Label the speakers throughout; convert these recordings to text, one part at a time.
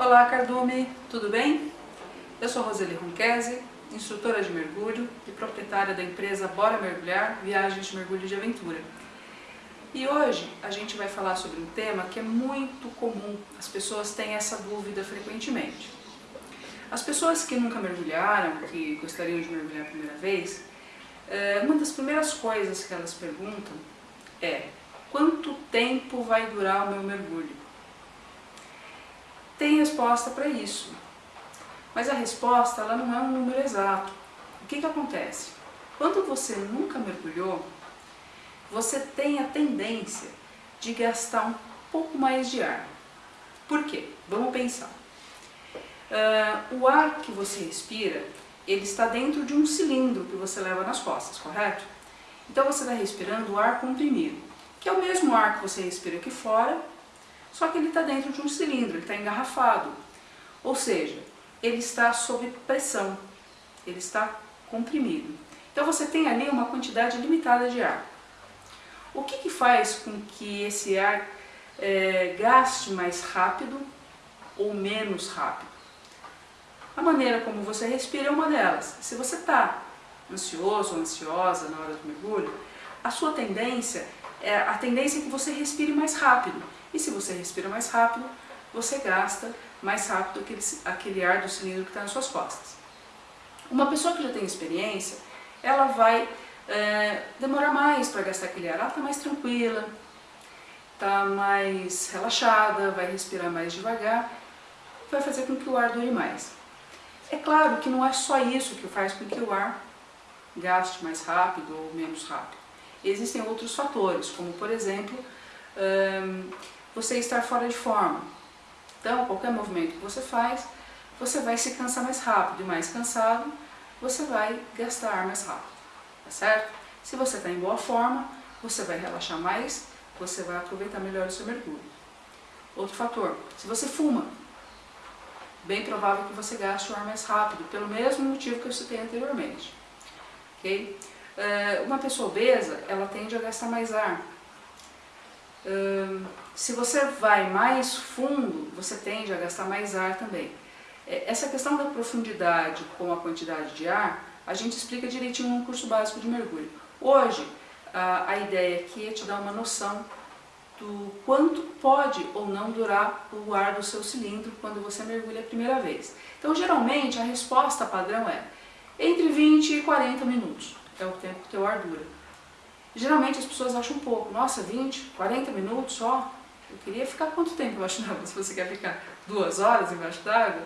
Speaker 1: Olá Cardume, tudo bem? Eu sou Roseli Ronquese, instrutora de mergulho e proprietária da empresa Bora Mergulhar, Viagens de Mergulho de Aventura. E hoje a gente vai falar sobre um tema que é muito comum, as pessoas têm essa dúvida frequentemente. As pessoas que nunca mergulharam, que gostariam de mergulhar a primeira vez, eh, uma das primeiras coisas que elas perguntam é quanto tempo vai durar o meu mergulho? Tem resposta para isso, mas a resposta ela não é um número exato. O que, que acontece? Quando você nunca mergulhou, você tem a tendência de gastar um pouco mais de ar. Por quê? Vamos pensar. Uh, o ar que você respira, ele está dentro de um cilindro que você leva nas costas, correto? Então você está respirando o ar comprimido, que é o mesmo ar que você respira aqui fora, só que ele está dentro de um cilindro, ele está engarrafado. Ou seja, ele está sob pressão, ele está comprimido. Então você tem ali uma quantidade limitada de ar. O que, que faz com que esse ar é, gaste mais rápido ou menos rápido? A maneira como você respira é uma delas. Se você está ansioso ou ansiosa na hora do mergulho, a sua tendência é a tendência é que você respire mais rápido. E se você respira mais rápido, você gasta mais rápido aquele, aquele ar do cilindro que está nas suas costas. Uma pessoa que já tem experiência, ela vai é, demorar mais para gastar aquele ar. Ela está mais tranquila, está mais relaxada, vai respirar mais devagar, vai fazer com que o ar dure mais. É claro que não é só isso que faz com que o ar gaste mais rápido ou menos rápido. Existem outros fatores, como por exemplo, você estar fora de forma. Então, qualquer movimento que você faz, você vai se cansar mais rápido, e mais cansado, você vai gastar ar mais rápido, tá certo? Se você está em boa forma, você vai relaxar mais, você vai aproveitar melhor o seu mergulho. Outro fator, se você fuma, bem provável que você gaste o ar mais rápido, pelo mesmo motivo que eu citei anteriormente. ok? Eh, uma pessoa obesa, ela tende a gastar mais ar. Se você vai mais fundo, você tende a gastar mais ar também. É, essa questão da profundidade com a quantidade de ar, a gente explica direitinho no curso básico de mergulho. Hoje, a ideia aqui é te dar uma noção do quanto pode ou não durar o ar do seu cilindro quando você mergulha a primeira vez. Então, geralmente, a resposta padrão é entre 20 e 40 minutos, é o tempo que o teu ar dura. Geralmente as pessoas acham pouco, nossa, 20, 40 minutos só? Eu queria ficar quanto tempo embaixo d'água? Se você quer ficar duas horas embaixo d'água,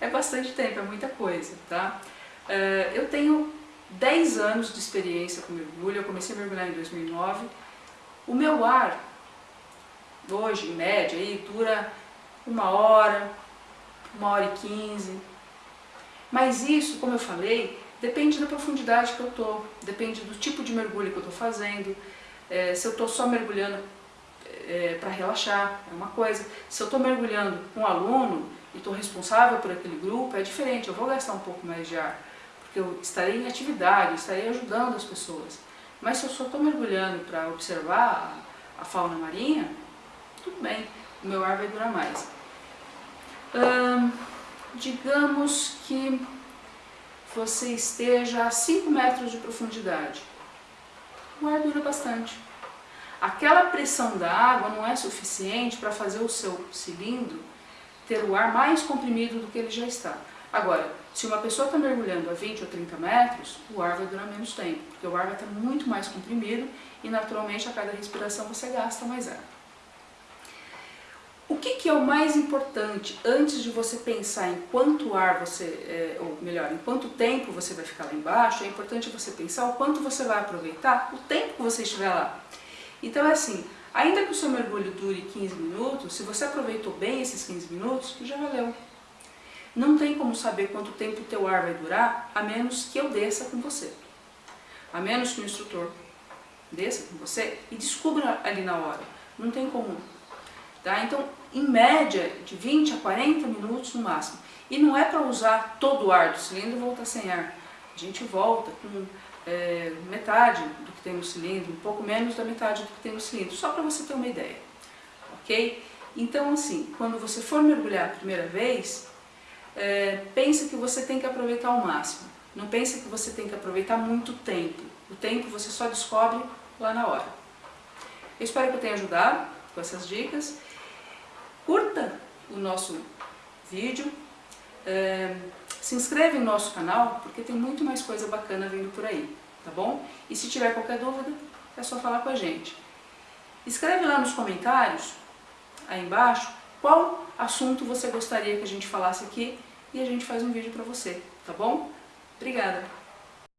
Speaker 1: é bastante tempo, é muita coisa, tá? Eh, eu tenho 10 anos de experiência com mergulho, eu comecei a mergulhar em 2009. O meu ar hoje, em média, aí, dura uma hora, uma hora e quinze. Mas isso, como eu falei, depende da profundidade que eu estou, depende do tipo de mergulho que eu estou fazendo. É, se eu estou só mergulhando é, para relaxar, é uma coisa. Se eu estou mergulhando com um aluno e estou responsável por aquele grupo, é diferente, eu vou gastar um pouco mais de ar, porque eu estarei em atividade, estarei ajudando as pessoas. Mas se eu só estou mergulhando para observar a fauna marinha, tudo bem, o meu ar vai durar mais. Hum, digamos que você esteja a 5 metros de profundidade. O ar dura bastante. Aquela pressão da água não é suficiente para fazer o seu cilindro ter o ar mais comprimido do que ele já está. Agora, se uma pessoa está mergulhando a 20 ou 30 metros, o ar vai durar menos tempo, porque o ar vai estar muito mais comprimido e naturalmente a cada respiração você gasta mais ar. O que, que, é o mais importante antes de você pensar em quanto ar você, é, ou melhor, em quanto tempo você vai ficar lá embaixo, é importante você pensar o quanto você vai aproveitar o tempo que você estiver lá. Então é assim, ainda que o seu mergulho dure 15 minutos, se você aproveitou bem esses 15 minutos, já valeu. Não tem como saber quanto tempo o teu ar vai durar, a menos que eu desça com você. A menos que o instrutor desça com você e descubra ali na hora. Não tem como. Tá? Então, em média, de 20 a 40 minutos no máximo. E não é para usar todo o ar do cilindro e voltar sem ar. A gente volta com é, metade do que tem no cilindro, um pouco menos da metade do que tem no cilindro, só para você ter uma ideia. Ok? Então, assim, quando você for mergulhar a primeira vez, é, pense que você tem que aproveitar ao máximo. Não pense que você tem que aproveitar muito tempo. O tempo você só descobre lá na hora. Eu espero que eu tenha ajudado com essas dicas. Curta o nosso vídeo, é, se inscreve no nosso canal, porque tem muito mais coisa bacana vindo por aí, tá bom? E se tiver qualquer dúvida, é só falar com a gente. Escreve lá nos comentários, aí embaixo, qual assunto você gostaria que a gente falasse aqui e a gente faz um vídeo para você, tá bom? Obrigada!